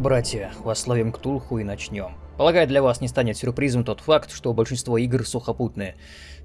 братья, восславим Ктулху и начнем. Полагаю, для вас не станет сюрпризом тот факт, что большинство игр сухопутные.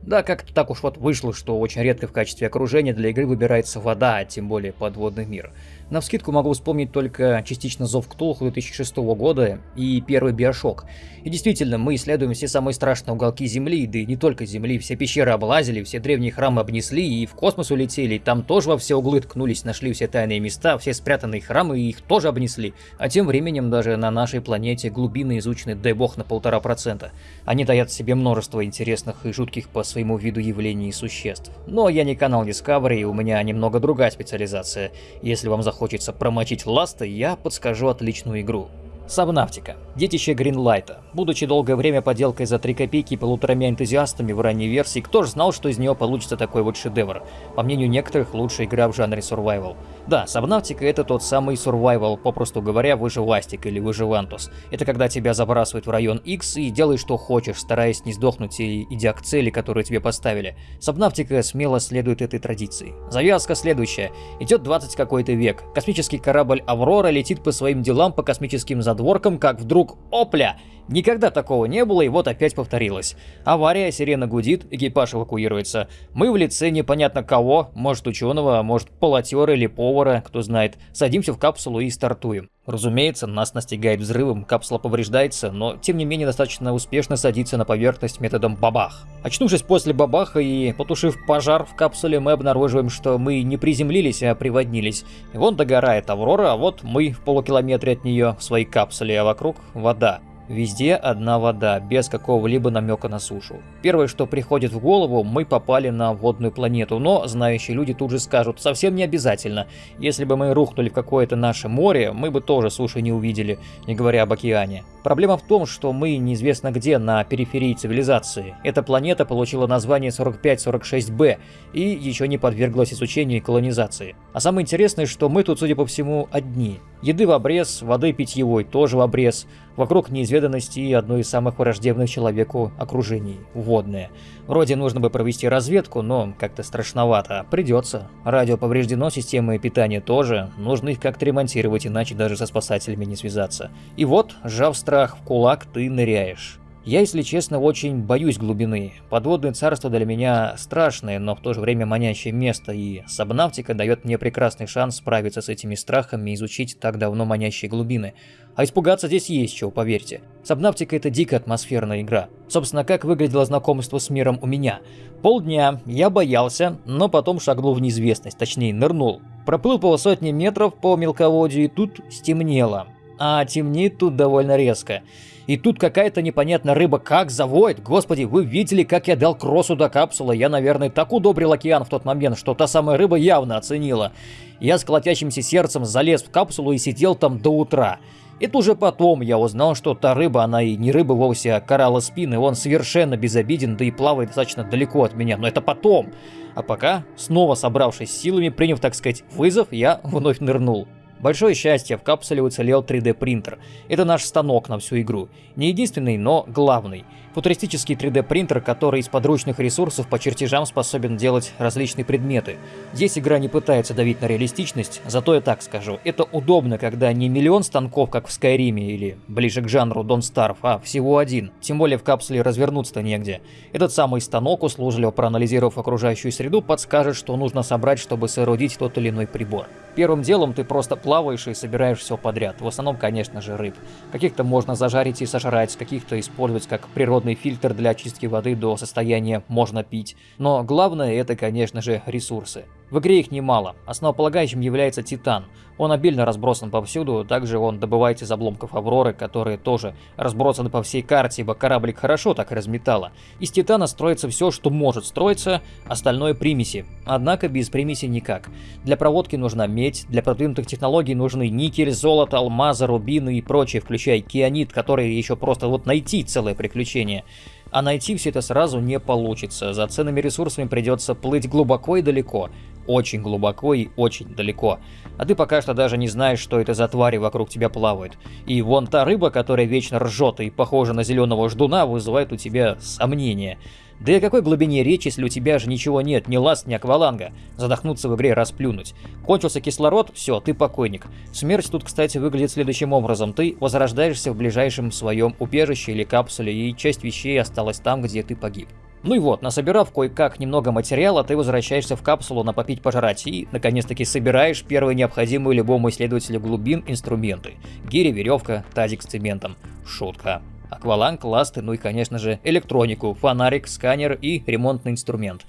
Да, как-то так уж вот вышло, что очень редко в качестве окружения для игры выбирается вода, а тем более подводный мир. На вскидку могу вспомнить только частично Зов Ктулху 2006 года и первый Биошок. И действительно, мы исследуем все самые страшные уголки Земли, да и не только Земли, все пещеры облазили, все древние храмы обнесли и в космос улетели, там тоже во все углы ткнулись, нашли все тайные места, все спрятанные храмы и их тоже обнесли. А тем временем даже на нашей планете глубины изучены, дай бог, на полтора процента. Они таят себе множество интересных и жутких по своему виду явлений и существ. Но я не канал Discovery, и у меня немного другая специализация. Если вам захочется промочить ласты, я подскажу отличную игру. Сабнавтика. Детище Гринлайта. Будучи долгое время поделкой за 3 копейки и полуторами энтузиастами в ранней версии, кто же знал, что из нее получится такой вот шедевр? По мнению некоторых, лучшая игра в жанре survival. Да, Сабнавтика это тот самый survival, попросту говоря, выживастик или выживантус. Это когда тебя забрасывают в район X и делай что хочешь, стараясь не сдохнуть и идя к цели, которую тебе поставили. Сабнавтика смело следует этой традиции. Завязка следующая. Идет 20 какой-то век. Космический корабль Аврора летит по своим делам по космическим задворкам, как вдруг опля! Никогда такого не было, и вот опять повторилось. Авария, сирена гудит, экипаж эвакуируется. Мы в лице непонятно кого, может ученого, может полотера или повара, кто знает, садимся в капсулу и стартуем. Разумеется, нас настигает взрывом, капсула повреждается, но тем не менее достаточно успешно садится на поверхность методом бабах. Очнувшись после бабаха и потушив пожар в капсуле, мы обнаруживаем, что мы не приземлились, а приводнились. И вон догорает Аврора, а вот мы в полукилометре от нее в своей капсуле, а вокруг вода. Везде одна вода, без какого-либо намека на сушу. Первое, что приходит в голову, мы попали на водную планету, но знающие люди тут же скажут, совсем не обязательно. Если бы мы рухнули в какое-то наше море, мы бы тоже суши не увидели, не говоря об океане. Проблема в том, что мы неизвестно где, на периферии цивилизации. Эта планета получила название 4546b и еще не подверглась изучению и колонизации. А самое интересное, что мы тут, судя по всему, одни. Еды в обрез, воды питьевой тоже в обрез. Вокруг неизведанности и одно из самых враждебных человеку окружений – водное. Вроде нужно бы провести разведку, но как-то страшновато. Придется. Радио повреждено, системы питания тоже. Нужно их как-то ремонтировать, иначе даже со спасателями не связаться. И вот, сжав страх в кулак, ты ныряешь. Я, если честно, очень боюсь глубины. Подводное царство для меня страшное, но в то же время манящее место, и сабнавтика дает мне прекрасный шанс справиться с этими страхами и изучить так давно манящие глубины. А испугаться здесь есть чего, поверьте. Сабнавтика это дико атмосферная игра. Собственно, как выглядело знакомство с миром у меня. Полдня я боялся, но потом шагнул в неизвестность, точнее нырнул. Проплыл полсотни метров по мелководью и тут стемнело. А темнеет тут довольно резко. И тут какая-то непонятная рыба как завоет. Господи, вы видели, как я дал кроссу до капсулы? Я, наверное, так удобрил океан в тот момент, что та самая рыба явно оценила. Я с колотящимся сердцем залез в капсулу и сидел там до утра. Это уже потом я узнал, что та рыба, она и не рыба вовсе, а коралла спины, он совершенно безобиден, да и плавает достаточно далеко от меня, но это потом. А пока, снова собравшись силами, приняв, так сказать, вызов, я вновь нырнул. Большое счастье, в капсуле уцелел 3D принтер. Это наш станок на всю игру. Не единственный, но главный. Футуристический 3D принтер, который из подручных ресурсов по чертежам способен делать различные предметы. Здесь игра не пытается давить на реалистичность, зато я так скажу. Это удобно, когда не миллион станков, как в Скайриме или ближе к жанру Don't Starve, а всего один. Тем более в капсуле развернуться-то негде. Этот самый станок, услужливо проанализировав окружающую среду, подскажет, что нужно собрать, чтобы соорудить тот или иной прибор. Первым делом ты просто плаваешь и собираешь все подряд. В основном, конечно же, рыб. Каких-то можно зажарить и сожрать, каких-то использовать как природный фильтр для очистки воды до состояния «можно пить». Но главное это, конечно же, ресурсы. В игре их немало. Основополагающим является Титан. Он обильно разбросан повсюду, также он добывается из обломков Авроры, которые тоже разбросаны по всей карте, ибо кораблик хорошо так разметало. Из Титана строится все, что может строиться, остальное примеси. Однако без примеси никак. Для проводки нужна медь, для продвинутых технологий нужны никель, золото, алмазы, рубины и прочее, включая кианит, который еще просто вот найти целое приключение. А найти все это сразу не получится, за ценными ресурсами придется плыть глубоко и далеко очень глубоко и очень далеко. А ты пока что даже не знаешь, что это за твари вокруг тебя плавают. И вон та рыба, которая вечно ржет и похожа на зеленого ждуна, вызывает у тебя сомнения. Да и о какой глубине речь, если у тебя же ничего нет, ни ласт, ни акваланга? Задохнуться в игре расплюнуть. Кончился кислород, все, ты покойник. Смерть тут, кстати, выглядит следующим образом. Ты возрождаешься в ближайшем своем убежище или капсуле, и часть вещей осталась там, где ты погиб. Ну и вот, насобирав кое-как немного материала, ты возвращаешься в капсулу на попить пожрать и, наконец-таки, собираешь первые необходимые любому исследователю глубин инструменты. Гири, веревка, тазик с цементом. Шутка. Акваланг, ласты, ну и, конечно же, электронику, фонарик, сканер и ремонтный инструмент.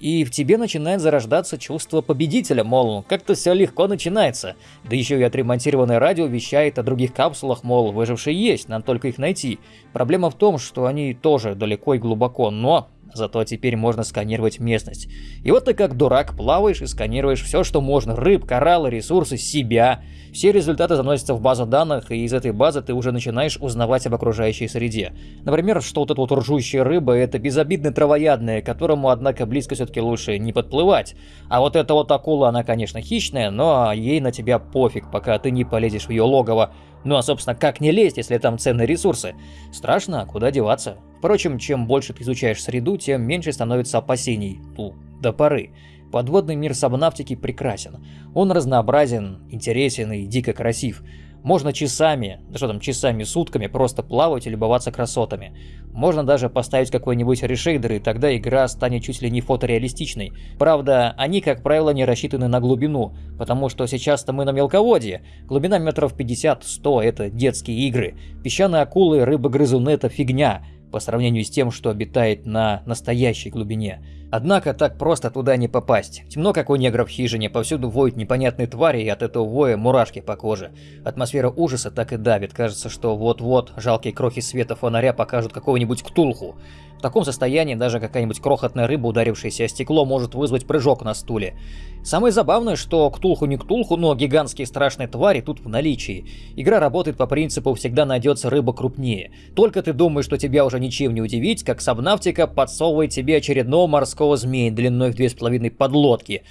И в тебе начинает зарождаться чувство победителя, мол, как-то все легко начинается. Да еще и отремонтированное радио вещает о других капсулах, мол, выжившие есть, надо только их найти. Проблема в том, что они тоже далеко и глубоко, но зато теперь можно сканировать местность. И вот ты как дурак плаваешь и сканируешь все, что можно. Рыб, кораллы, ресурсы, себя. Все результаты заносятся в базу данных, и из этой базы ты уже начинаешь узнавать об окружающей среде. Например, что вот эта вот ржущая рыба – это безобидная травоядная, которому, однако, близко все-таки лучше не подплывать. А вот эта вот акула, она, конечно, хищная, но ей на тебя пофиг, пока ты не полезешь в ее логово. Ну а, собственно, как не лезть, если там ценные ресурсы? Страшно, а куда деваться? Впрочем, чем больше ты изучаешь среду, тем меньше становится опасений. Ну, до поры. Подводный мир сабнавтики прекрасен. Он разнообразен, интересен и дико красив. Можно часами, да что там часами, сутками просто плавать и любоваться красотами. Можно даже поставить какой-нибудь решейдер, и тогда игра станет чуть ли не фотореалистичной. Правда, они, как правило, не рассчитаны на глубину, потому что сейчас-то мы на мелководье. Глубина метров 50-100 – это детские игры. Песчаные акулы, рыбы-грызуны – это фигня по сравнению с тем, что обитает на настоящей глубине. Однако так просто туда не попасть. Темно, как у негров в хижине, повсюду воют непонятные твари, и от этого воя мурашки по коже. Атмосфера ужаса так и давит, кажется, что вот-вот жалкие крохи света фонаря покажут какого-нибудь ктулху. В таком состоянии даже какая-нибудь крохотная рыба, ударившаяся о стекло, может вызвать прыжок на стуле. Самое забавное, что ктулху не ктулху, но гигантские страшные твари тут в наличии. Игра работает по принципу «всегда найдется рыба крупнее». Только ты думаешь, что тебя уже ничем не удивить, как Сабнавтика подсовывает тебе очередного морского змея длиной в две с половиной подлодки.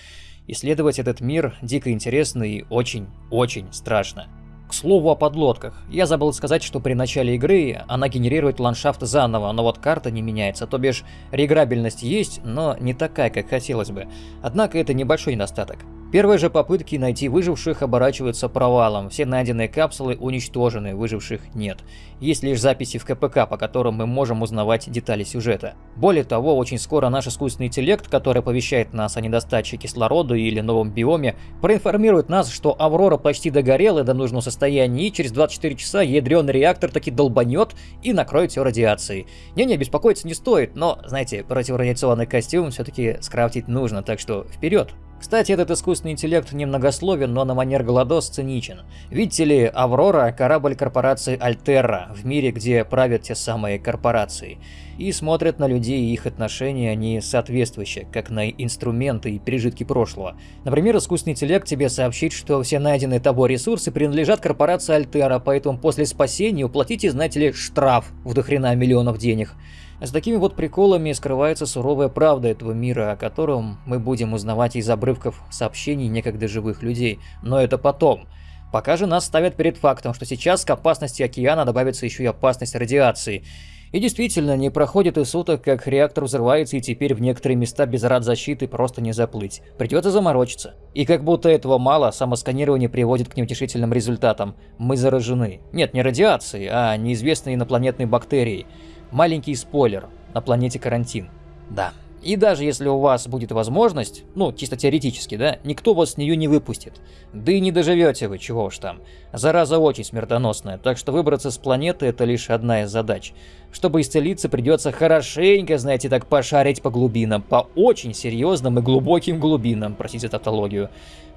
Исследовать этот мир дико интересно и очень-очень страшно. К слову о подлодках. Я забыл сказать, что при начале игры она генерирует ландшафт заново, но вот карта не меняется, то бишь реграбельность есть, но не такая, как хотелось бы. Однако это небольшой недостаток. Первые же попытки найти выживших оборачиваются провалом, все найденные капсулы уничтожены, выживших нет. Есть лишь записи в КПК, по которым мы можем узнавать детали сюжета. Более того, очень скоро наш искусственный интеллект, который оповещает нас о недостаче кислорода или новом биоме, проинформирует нас, что Аврора почти догорела до нужного состояния, и через 24 часа ядреный реактор таки долбанет и накроет все радиацией. Не-не, беспокоиться не стоит, но, знаете, противорадиационный костюм все-таки скрафтить нужно, так что вперед! Кстати, этот искусственный интеллект немногословен, но на манер Гладос циничен. Видите ли, Аврора – корабль корпорации Альтерра, в мире, где правят те самые корпорации. И смотрят на людей и их отношения они соответствующие, как на инструменты и пережитки прошлого. Например, искусственный интеллект тебе сообщит, что все найденные тобой ресурсы принадлежат корпорации Альтера, поэтому после спасения уплатите, знаете ли, штраф в дохрена миллионов денег. С такими вот приколами скрывается суровая правда этого мира, о котором мы будем узнавать из обрывков сообщений некогда живых людей. Но это потом. Пока же нас ставят перед фактом, что сейчас к опасности океана добавится еще и опасность радиации. И действительно, не проходит и суток, как реактор взрывается, и теперь в некоторые места без рад защиты просто не заплыть. Придется заморочиться. И как будто этого мало, самосканирование приводит к неутешительным результатам. Мы заражены. Нет, не радиацией, а неизвестной инопланетной бактерией. Маленький спойлер. На планете карантин. Да. И даже если у вас будет возможность, ну, чисто теоретически, да, никто вас с нее не выпустит. Да и не доживете вы, чего уж там. Зараза очень смертоносная, так что выбраться с планеты это лишь одна из задач. Чтобы исцелиться, придется хорошенько, знаете, так пошарить по глубинам, по очень серьезным и глубоким глубинам, простите тавтологию.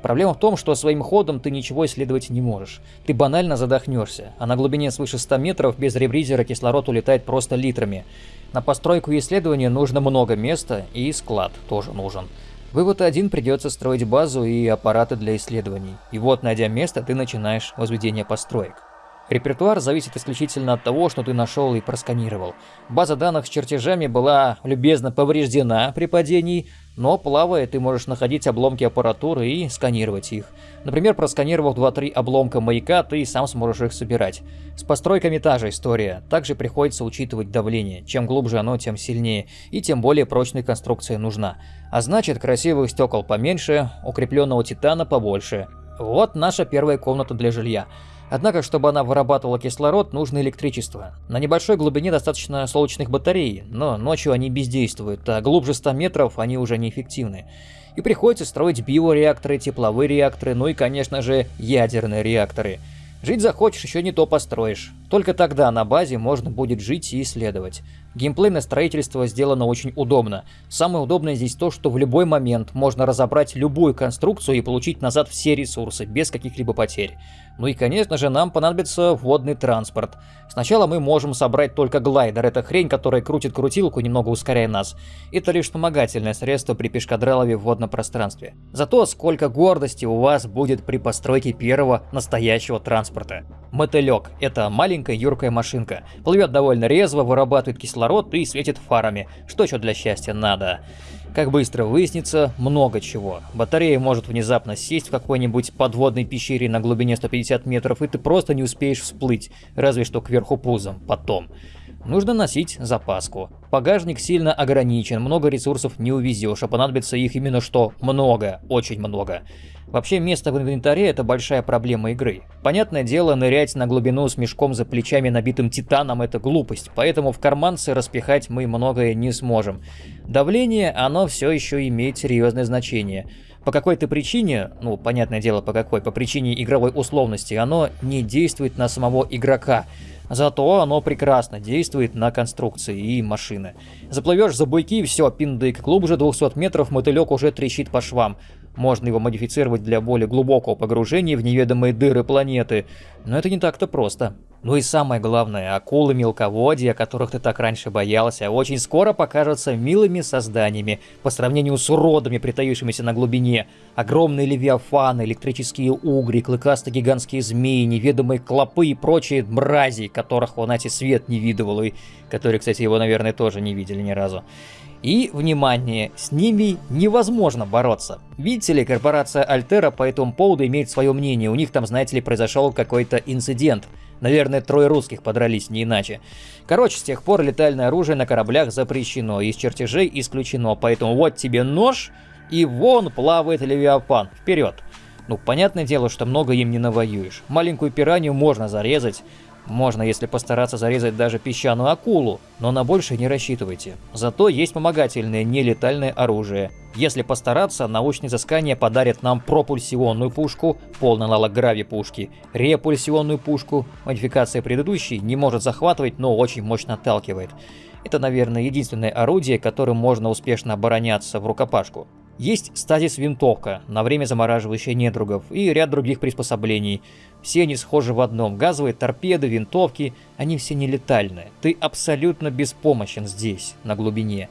Проблема в том, что своим ходом ты ничего исследовать не можешь. Ты банально задохнешься, а на глубине свыше 100 метров без ребризера кислород улетает просто литрами. На постройку исследования нужно много места, и склад тоже нужен. Вывод один придется строить базу и аппараты для исследований. И вот, найдя место, ты начинаешь возведение построек. Репертуар зависит исключительно от того, что ты нашел и просканировал. База данных с чертежами была любезно повреждена при падении, Но плавая, ты можешь находить обломки аппаратуры и сканировать их. Например, просканировав 2-3 обломка маяка, ты сам сможешь их собирать. С постройками та же история. Также приходится учитывать давление. Чем глубже оно, тем сильнее. И тем более прочная конструкция нужна. А значит, красивых стекол поменьше, укрепленного титана побольше. Вот наша первая комната для жилья. Однако, чтобы она вырабатывала кислород, нужно электричество. На небольшой глубине достаточно солнечных батарей, но ночью они бездействуют, а глубже 100 метров они уже неэффективны. И приходится строить биореакторы, тепловые реакторы, ну и, конечно же, ядерные реакторы. Жить захочешь, еще не то построишь. Только тогда на базе можно будет жить и исследовать. Геймплейное строительство сделано очень удобно. Самое удобное здесь то, что в любой момент можно разобрать любую конструкцию и получить назад все ресурсы, без каких-либо потерь. Ну и конечно же нам понадобится водный транспорт. Сначала мы можем собрать только глайдер, это хрень, которая крутит крутилку, немного ускоряя нас. Это лишь вспомогательное средство при пешкадралове в водном пространстве. Зато сколько гордости у вас будет при постройке первого настоящего транспорта. Мотылек – это маленькая юркая машинка. Плывет довольно резво, вырабатывает кислород и светит фарами. Что еще для счастья надо? Как быстро выяснится, много чего. Батарея может внезапно сесть в какой-нибудь подводной пещере на глубине 150 метров, и ты просто не успеешь всплыть, разве что кверху пузом, потом. Нужно носить запаску. Багажник сильно ограничен, много ресурсов не увезешь, а понадобится их именно что много, очень много. Вообще место в инвентаре это большая проблема игры. Понятное дело, нырять на глубину с мешком за плечами набитым титаном это глупость, поэтому в карманцы распихать мы многое не сможем. Давление, оно все еще имеет серьезное значение. По какой-то причине, ну, понятное дело по какой, по причине игровой условности, оно не действует на самого игрока. Зато оно прекрасно действует на конструкции и машины. Заплывешь за буйки, все, пиндык, глубже 200 метров мотылек уже трещит по швам. Можно его модифицировать для более глубокого погружения в неведомые дыры планеты, но это не так-то просто. Ну и самое главное, акулы мелководья, которых ты так раньше боялся, очень скоро покажутся милыми созданиями по сравнению с уродами, притаившимися на глубине. Огромные левиафаны, электрические угри, клыкастые гигантские змеи, неведомые клопы и прочие мрази, которых он эти свет не видывал, и которые, кстати, его, наверное, тоже не видели ни разу. И, внимание, с ними невозможно бороться. Видите ли, корпорация Альтера по этому поводу имеет свое мнение, у них там, знаете ли, произошел какой-то инцидент. Наверное, трое русских подрались, не иначе. Короче, с тех пор летальное оружие на кораблях запрещено, из чертежей исключено, поэтому вот тебе нож, и вон плавает Левиафан, вперед. Ну, понятное дело, что много им не навоюешь. Маленькую пиранью можно зарезать, можно, если постараться зарезать даже песчаную акулу, но на больше не рассчитывайте. Зато есть помогательное нелетальное оружие. Если постараться, научные изыскания подарят нам пропульсионную пушку, полный аналог грави-пушки, репульсионную пушку, модификация предыдущей не может захватывать, но очень мощно отталкивает. Это, наверное, единственное орудие, которым можно успешно обороняться в рукопашку. Есть стазис-винтовка, на время замораживающая недругов, и ряд других приспособлений. Все они схожи в одном. Газовые торпеды, винтовки, они все нелетальные. Ты абсолютно беспомощен здесь, на глубине,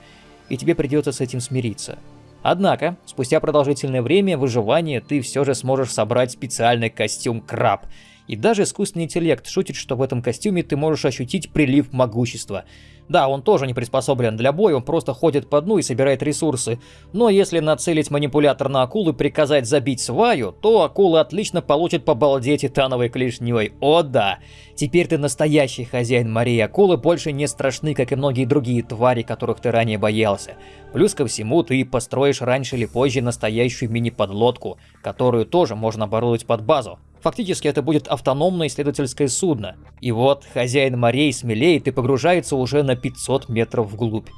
и тебе придется с этим смириться. Однако, спустя продолжительное время выживания ты все же сможешь собрать специальный костюм краб. И даже искусственный интеллект шутит, что в этом костюме ты можешь ощутить прилив могущества – да, он тоже не приспособлен для боя, он просто ходит по дну и собирает ресурсы. Но если нацелить манипулятор на акулу и приказать забить сваю, то акула отлично получит по балде титановой клешней. О да! Теперь ты настоящий хозяин морей. Акулы больше не страшны, как и многие другие твари, которых ты ранее боялся. Плюс ко всему, ты построишь раньше или позже настоящую мини-подлодку, которую тоже можно оборудовать под базу. Фактически это будет автономное исследовательское судно. И вот хозяин морей смелеет и погружается уже на 500 метров вглубь.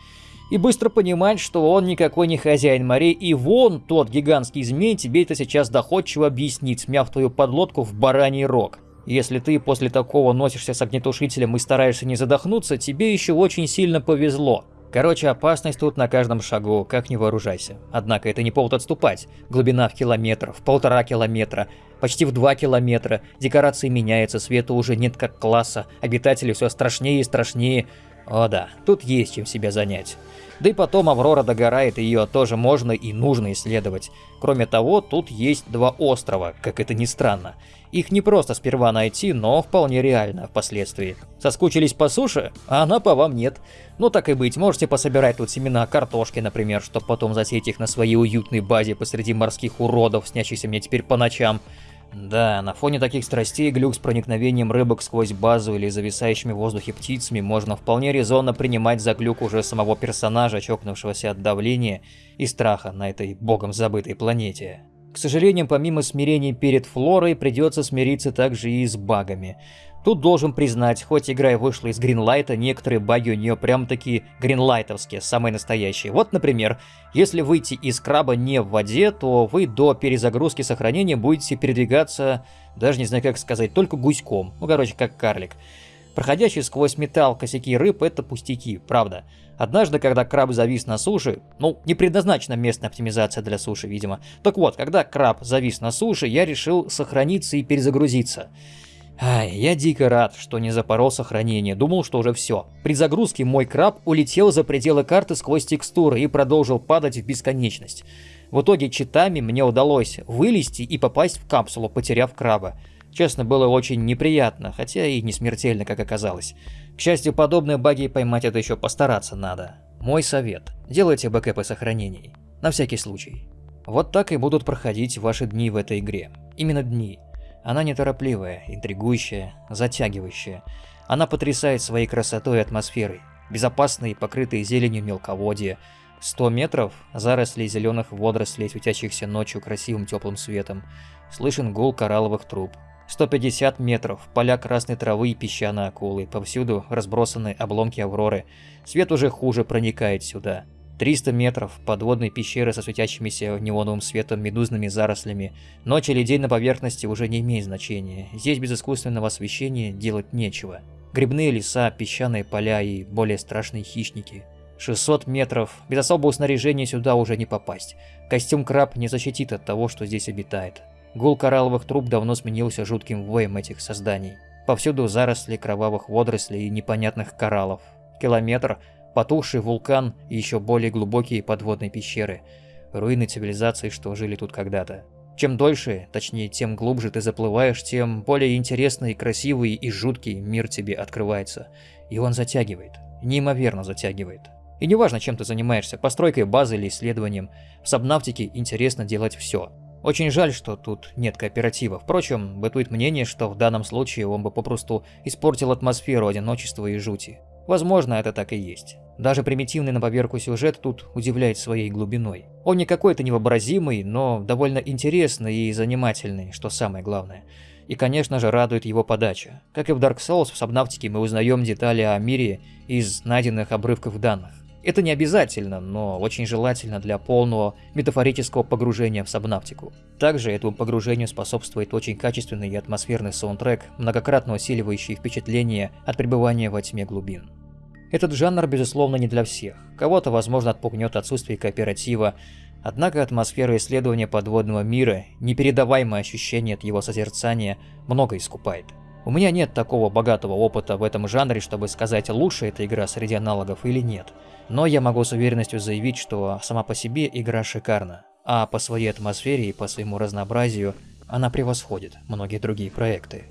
И быстро понимает, что он никакой не хозяин морей, и вон тот гигантский змей тебе это сейчас доходчиво объяснит, смяв твою подлодку в бараний рог. Если ты после такого носишься с огнетушителем и стараешься не задохнуться, тебе еще очень сильно повезло. Короче, опасность тут на каждом шагу, как не вооружайся. Однако это не повод отступать. Глубина в километр, в полтора километра, почти в два километра. Декорации меняются, света уже нет как класса, обитатели все страшнее и страшнее. О да, тут есть чем себя занять. Да и потом Аврора догорает, и ее тоже можно и нужно исследовать. Кроме того, тут есть два острова, как это ни странно. Их не просто сперва найти, но вполне реально впоследствии. Соскучились по суше, а она по вам нет. Ну так и быть, можете пособирать тут семена картошки, например, чтобы потом засеять их на своей уютной базе посреди морских уродов, снящихся мне теперь по ночам. Да, на фоне таких страстей глюк с проникновением рыбок сквозь базу или зависающими в воздухе птицами можно вполне резонно принимать за глюк уже самого персонажа, чокнувшегося от давления и страха на этой богом забытой планете. К сожалению, помимо смирения перед флорой, придется смириться также и с багами. Тут должен признать, хоть игра и вышла из Гринлайта, некоторые баги у нее прям таки гринлайтовские, самые настоящие. Вот, например, если выйти из краба не в воде, то вы до перезагрузки сохранения будете передвигаться, даже не знаю как сказать, только гуськом. Ну, короче, как карлик. Проходящие сквозь металл косяки рыб – это пустяки, правда. Однажды, когда краб завис на суше, ну, не предназначена местная оптимизация для суши, видимо. Так вот, когда краб завис на суше, я решил сохраниться и перезагрузиться. Ай, я дико рад, что не запорол сохранение, думал, что уже все. При загрузке мой краб улетел за пределы карты сквозь текстуры и продолжил падать в бесконечность. В итоге читами мне удалось вылезти и попасть в капсулу, потеряв краба. Честно, было очень неприятно, хотя и не смертельно, как оказалось. К счастью, подобные баги поймать это еще постараться надо. Мой совет. Делайте бэкэпы сохранений. На всякий случай. Вот так и будут проходить ваши дни в этой игре. Именно дни. Она неторопливая, интригующая, затягивающая. Она потрясает своей красотой и атмосферой. Безопасные, покрытые зеленью мелководья. 100 метров – заросли зеленых водорослей, светящихся ночью красивым теплым светом. Слышен гул коралловых труб. 150 метров, поля красной травы и песчаные акулы, повсюду разбросаны обломки Авроры. Свет уже хуже проникает сюда. 300 метров подводной пещеры со светящимися неоновым светом медузными зарослями. Ночь или день на поверхности уже не имеет значения. Здесь без искусственного освещения делать нечего. Грибные леса, песчаные поля и более страшные хищники. 600 метров. Без особого снаряжения сюда уже не попасть. Костюм краб не защитит от того, что здесь обитает. Гул коралловых труб давно сменился жутким воем этих созданий. Повсюду заросли кровавых водорослей и непонятных кораллов. Километр потухший вулкан и еще более глубокие подводные пещеры, руины цивилизаций, что жили тут когда-то. Чем дольше, точнее, тем глубже ты заплываешь, тем более интересный, красивый и жуткий мир тебе открывается. И он затягивает, неимоверно затягивает. И неважно, чем ты занимаешься, постройкой базы или исследованием, в Сабнавтике интересно делать все. Очень жаль, что тут нет кооператива. Впрочем, бытует мнение, что в данном случае он бы попросту испортил атмосферу одиночества и жути. Возможно, это так и есть. Даже примитивный на поверку сюжет тут удивляет своей глубиной. Он не какой-то невообразимый, но довольно интересный и занимательный, что самое главное. И, конечно же, радует его подача. Как и в Dark Souls, в Сабнавтике мы узнаем детали о мире из найденных обрывков данных. Это не обязательно, но очень желательно для полного метафорического погружения в Сабнавтику. Также этому погружению способствует очень качественный и атмосферный саундтрек, многократно усиливающий впечатление от пребывания во тьме глубин. Этот жанр, безусловно, не для всех. Кого-то, возможно, отпугнет отсутствие кооператива, однако атмосфера исследования подводного мира, непередаваемое ощущение от его созерцания, много искупает. У меня нет такого богатого опыта в этом жанре, чтобы сказать, лучше эта игра среди аналогов или нет. Но я могу с уверенностью заявить, что сама по себе игра шикарна, а по своей атмосфере и по своему разнообразию она превосходит многие другие проекты.